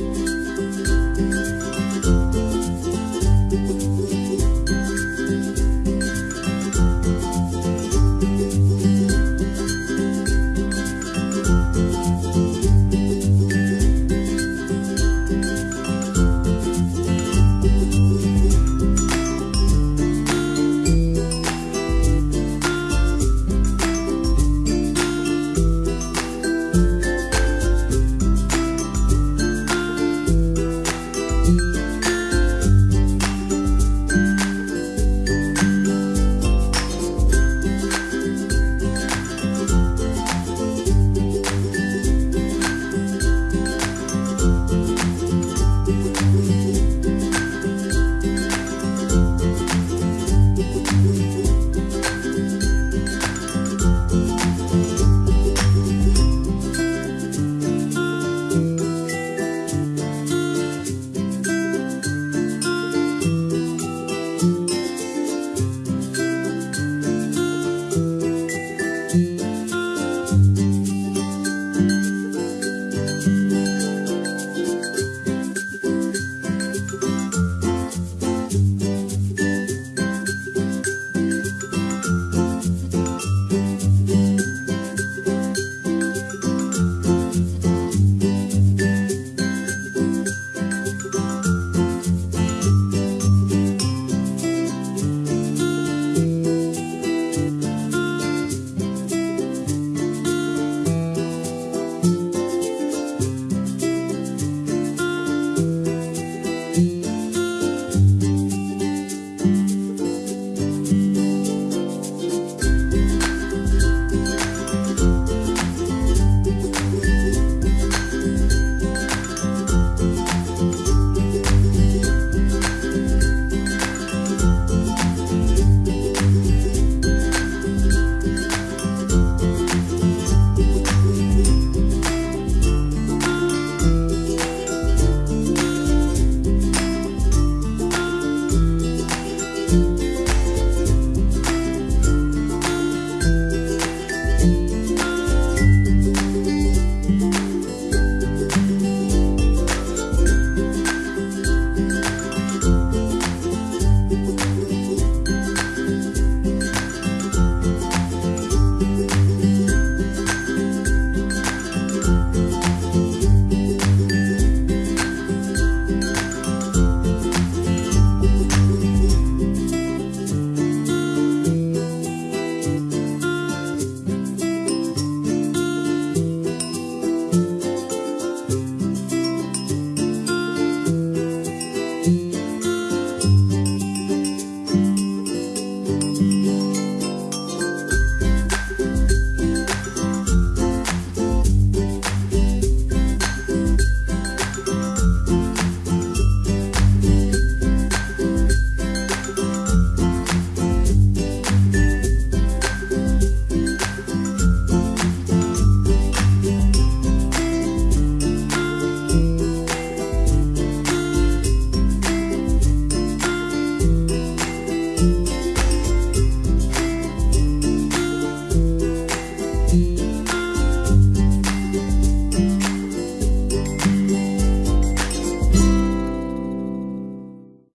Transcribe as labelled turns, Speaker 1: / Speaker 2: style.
Speaker 1: Bye.